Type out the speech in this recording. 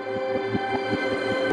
ハハハハ!